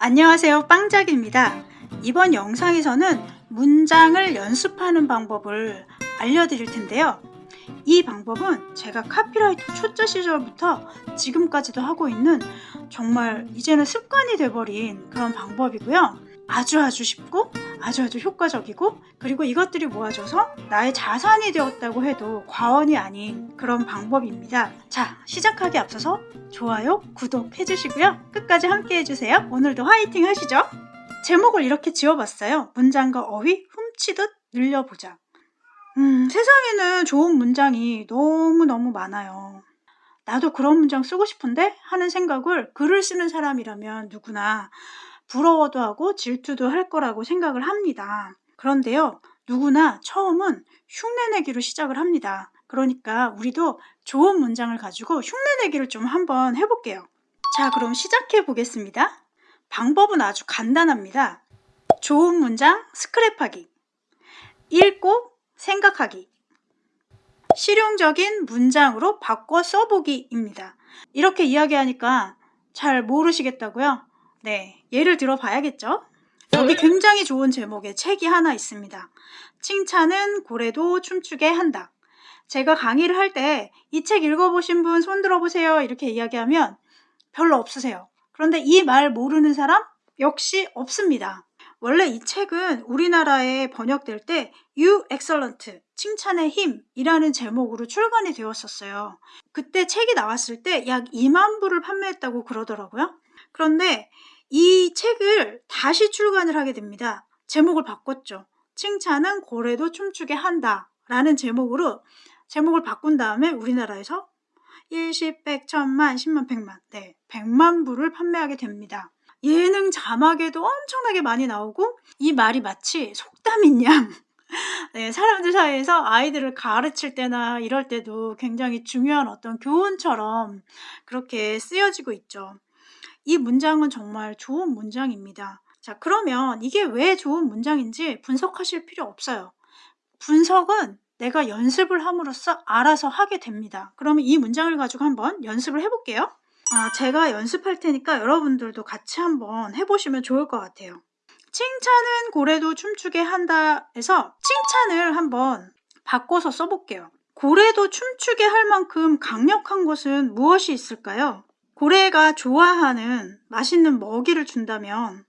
안녕하세요. 빵작입니다. 이번 영상에서는 문장을 연습하는 방법을 알려드릴 텐데요. 이 방법은 제가 카피라이터 초짜 시절부터 지금까지도 하고 있는 정말 이제는 습관이 돼버린 그런 방법이고요. 아주 아주 쉽고 아주 아주 효과적이고 그리고 이것들이 모아져서 나의 자산이 되었다고 해도 과언이 아닌 그런 방법입니다. 자 시작하기 앞서서 좋아요, 구독 해주시고요. 끝까지 함께 해주세요. 오늘도 화이팅 하시죠. 제목을 이렇게 지어봤어요. 문장과 어휘 훔치듯 늘려보자. 음, 세상에는 좋은 문장이 너무너무 많아요. 나도 그런 문장 쓰고 싶은데 하는 생각을 글을 쓰는 사람이라면 누구나 부러워도 하고 질투도 할 거라고 생각을 합니다. 그런데요, 누구나 처음은 흉내내기로 시작을 합니다. 그러니까 우리도 좋은 문장을 가지고 흉내내기를 좀 한번 해볼게요. 자, 그럼 시작해 보겠습니다. 방법은 아주 간단합니다. 좋은 문장 스크랩하기. 읽고 생각하기. 실용적인 문장으로 바꿔 써보기입니다. 이렇게 이야기하니까 잘 모르시겠다고요? 네, 예를 들어 봐야겠죠? 여기 굉장히 좋은 제목의 책이 하나 있습니다. 칭찬은 고래도 춤추게 한다. 제가 강의를 할 때 이 책 읽어보신 분 손 들어보세요 이렇게 이야기하면 별로 없으세요. 그런데 이 말 모르는 사람 역시 없습니다. 원래 이 책은 우리나라에 번역될 때 You Excellent, 칭찬의 힘이라는 제목으로 출간이 되었었어요. 그때 책이 나왔을 때 약 2만 부를 판매했다고 그러더라고요. 그런데 이 책을 다시 출간을 하게 됩니다. 제목을 바꿨죠. 칭찬은 고래도 춤추게 한다 라는 제목으로 제목을 바꾼 다음에 우리나라에서 일십, 백, 천만, 십만, 백만 네, 백만 부를 판매하게 됩니다. 예능 자막에도 엄청나게 많이 나오고 이 말이 마치 속담인 양 네, 사람들 사이에서 아이들을 가르칠 때나 이럴 때도 굉장히 중요한 어떤 교훈처럼 그렇게 쓰여지고 있죠. 이 문장은 정말 좋은 문장입니다. 자, 그러면 이게 왜 좋은 문장인지 분석하실 필요 없어요. 분석은 내가 연습을 함으로써 알아서 하게 됩니다. 그러면 이 문장을 가지고 한번 연습을 해볼게요. 아, 제가 연습할 테니까 여러분들도 같이 한번 해보시면 좋을 것 같아요. 칭찬은 고래도 춤추게 한다 해서 칭찬을 한번 바꿔서 써볼게요. 고래도 춤추게 할 만큼 강력한 것은 무엇이 있을까요? 고래가 좋아하는 맛있는 먹이를 준다면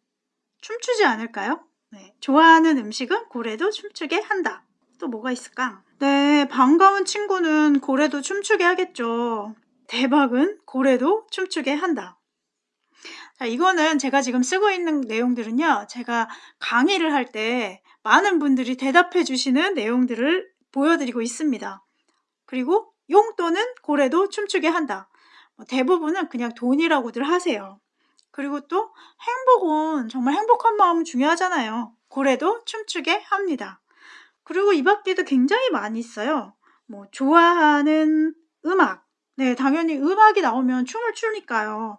춤추지 않을까요? 네, 좋아하는 음식은 고래도 춤추게 한다. 또 뭐가 있을까? 네, 반가운 친구는 고래도 춤추게 하겠죠. 대박은 고래도 춤추게 한다. 자, 이거는 제가 지금 쓰고 있는 내용들은요. 제가 강의를 할 때 많은 분들이 대답해 주시는 내용들을 보여드리고 있습니다. 그리고 용또는 고래도 춤추게 한다. 뭐 대부분은 그냥 돈이라고들 하세요. 그리고 또 행복은 정말 행복한 마음 중요하잖아요. 고래도 춤추게 합니다. 그리고 이 밖에도 굉장히 많이 있어요. 뭐 좋아하는 음악. 네, 당연히 음악이 나오면 춤을 추니까요.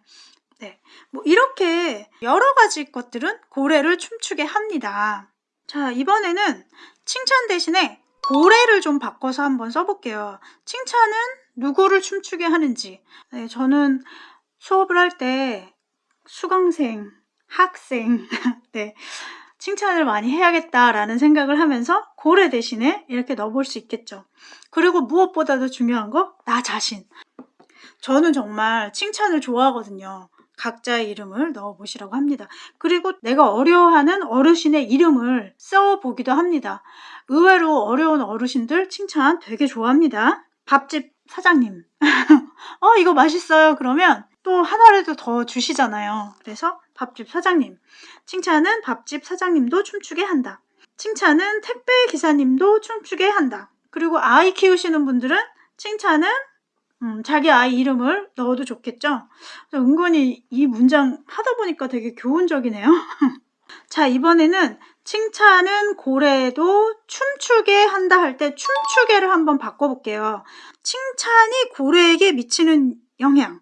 네, 뭐 이렇게 여러 가지 것들은 고래를 춤추게 합니다. 자, 이번에는 칭찬 대신에 고래를 좀 바꿔서 한번 써볼게요. 칭찬은 누구를 춤추게 하는지. 네, 저는 수업을 할 때 수강생, 학생, 네, 칭찬을 많이 해야겠다라는 생각을 하면서 고래 대신에 이렇게 넣어볼 수 있겠죠. 그리고 무엇보다도 중요한 거, 나 자신. 저는 정말 칭찬을 좋아하거든요. 각자의 이름을 넣어보시라고 합니다. 그리고 내가 어려워하는 어르신의 이름을 써보기도 합니다. 의외로 어려운 어르신들 칭찬 되게 좋아합니다. 밥집 사장님. 어, 이거 맛있어요. 그러면 또 하나라도 더 주시잖아요. 그래서 밥집 사장님. 칭찬은 밥집 사장님도 춤추게 한다. 칭찬은 택배 기사님도 춤추게 한다. 그리고 아이 키우시는 분들은 칭찬은 음, 자기 아이 이름을 넣어도 좋겠죠? 은근히 이 문장 하다 보니까 되게 교훈적이네요. 자, 이번에는 칭찬은 고래도 춤추게 한다 할 때 춤추게를 한번 바꿔볼게요. 칭찬이 고래에게 미치는 영향,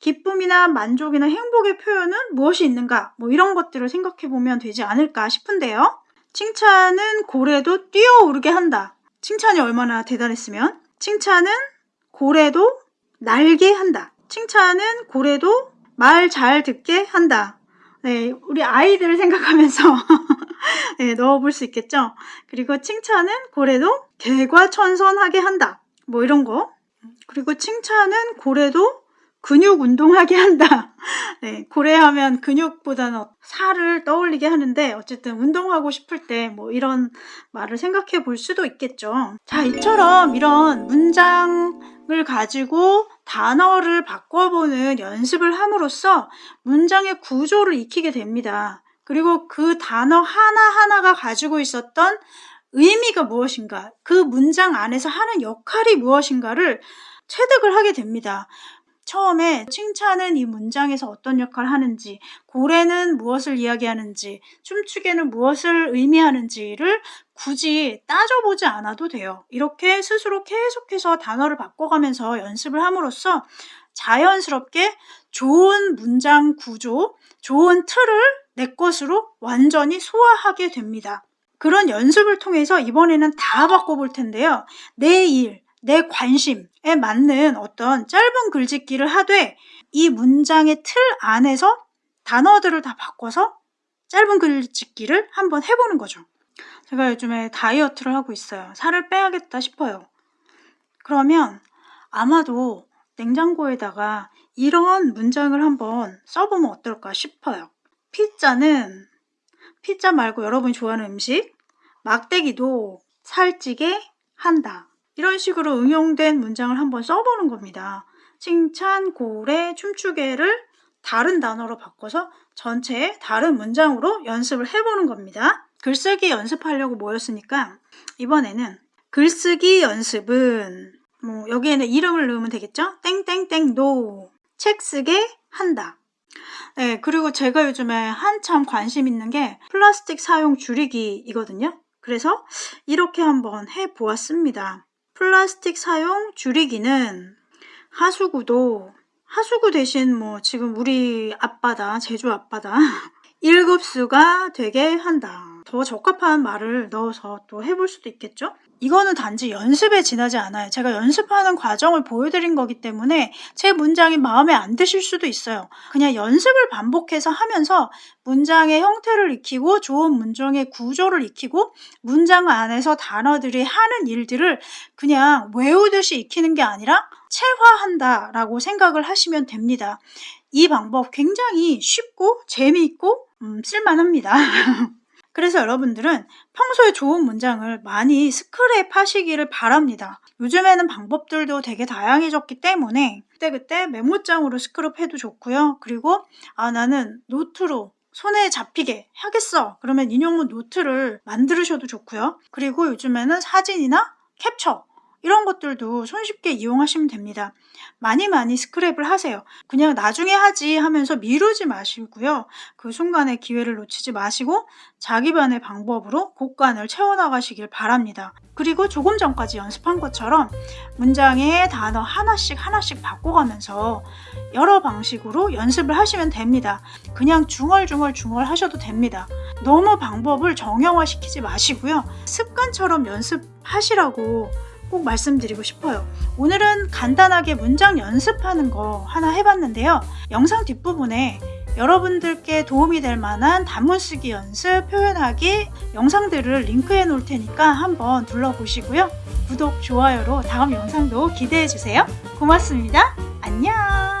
기쁨이나 만족이나 행복의 표현은 무엇이 있는가? 뭐 이런 것들을 생각해 보면 되지 않을까 싶은데요. 칭찬은 고래도 뛰어오르게 한다. 칭찬이 얼마나 대단했으면 칭찬은 고래도 날게 한다. 칭찬은 고래도 말 잘 듣게 한다. 네, 우리 아이들 생각하면서 네, 넣어볼 수 있겠죠. 그리고 칭찬은 고래도 개과천선하게 한다. 뭐 이런 거. 그리고 칭찬은 고래도 근육 운동하게 한다. 네, 고래하면 근육보다는 살을 떠올리게 하는데 어쨌든 운동하고 싶을 때 뭐 이런 말을 생각해 볼 수도 있겠죠. 자, 이처럼 이런 문장을 가지고 단어를 바꿔보는 연습을 함으로써 문장의 구조를 익히게 됩니다. 그리고 그 단어 하나하나가 가지고 있었던 의미가 무엇인가, 그 문장 안에서 하는 역할이 무엇인가를 체득을 하게 됩니다. 처음에 칭찬은 이 문장에서 어떤 역할을 하는지, 고래는 무엇을 이야기하는지, 춤추개는 무엇을 의미하는지를 굳이 따져보지 않아도 돼요. 이렇게 스스로 계속해서 단어를 바꿔가면서 연습을 함으로써 자연스럽게 좋은 문장 구조, 좋은 틀을 내 것으로 완전히 소화하게 됩니다. 그런 연습을 통해서 이번에는 다 바꿔볼 텐데요. 내 일, 내 관심에 맞는 어떤 짧은 글짓기를 하되 이 문장의 틀 안에서 단어들을 다 바꿔서 짧은 글짓기를 한번 해보는 거죠. 제가 요즘에 다이어트를 하고 있어요. 살을 빼야겠다 싶어요. 그러면 아마도 냉장고에다가 이런 문장을 한번 써보면 어떨까 싶어요. 피자는 피자 말고 여러분이 좋아하는 음식 막대기도 살찌게 한다. 이런 식으로 응용된 문장을 한번 써보는 겁니다. 칭찬, 고래, 춤추개를 다른 단어로 바꿔서 전체에 다른 문장으로 연습을 해보는 겁니다. 글쓰기 연습하려고 모였으니까 이번에는 글쓰기 연습은 뭐 여기에는 이름을 넣으면 되겠죠? 땡땡땡 노. 책 쓰게 한다. 네, 그리고 제가 요즘에 한참 관심 있는 게 플라스틱 사용 줄이기이거든요. 그래서 이렇게 한번 해 보았습니다. 플라스틱 사용 줄이기는 하수구도 하수구 대신 뭐 지금 우리 앞바다, 제주 앞바다 1급수가 되게 한다. 더 적합한 말을 넣어서 또 해볼 수도 있겠죠? 이거는 단지 연습에 지나지 않아요. 제가 연습하는 과정을 보여드린 거기 때문에 제 문장이 마음에 안 드실 수도 있어요. 그냥 연습을 반복해서 하면서 문장의 형태를 익히고 좋은 문장의 구조를 익히고 문장 안에서 단어들이 하는 일들을 그냥 외우듯이 익히는 게 아니라 체화한다 라고 생각을 하시면 됩니다. 이 방법 굉장히 쉽고 재미있고 음, 쓸만합니다. 그래서 여러분들은 평소에 좋은 문장을 많이 스크랩 하시기를 바랍니다. 요즘에는 방법들도 되게 다양해졌기 때문에 그때그때 메모장으로 스크랩 해도 좋고요. 그리고 아 나는 노트로 손에 잡히게 하겠어. 그러면 인용문 노트를 만들으셔도 좋고요. 그리고 요즘에는 사진이나 캡처 이런 것들도 손쉽게 이용하시면 됩니다. 많이 많이 스크랩을 하세요. 그냥 나중에 하지 하면서 미루지 마시고요. 그 순간에 기회를 놓치지 마시고 자기만의 방법으로 곡간을 채워나가시길 바랍니다. 그리고 조금 전까지 연습한 것처럼 문장의 단어 하나씩 하나씩 바꿔가면서 여러 방식으로 연습을 하시면 됩니다. 그냥 중얼중얼 중얼 하셔도 됩니다. 너무 방법을 정형화시키지 마시고요. 습관처럼 연습하시라고 꼭 말씀드리고 싶어요. 오늘은 간단하게 문장 연습하는 거 하나 해봤는데요. 영상 뒷부분에 여러분들께 도움이 될 만한 단문 쓰기 연습, 표현하기 영상들을 링크해 놓을 테니까 한번 둘러보시고요. 구독, 좋아요로 다음 영상도 기대해 주세요. 고맙습니다. 안녕!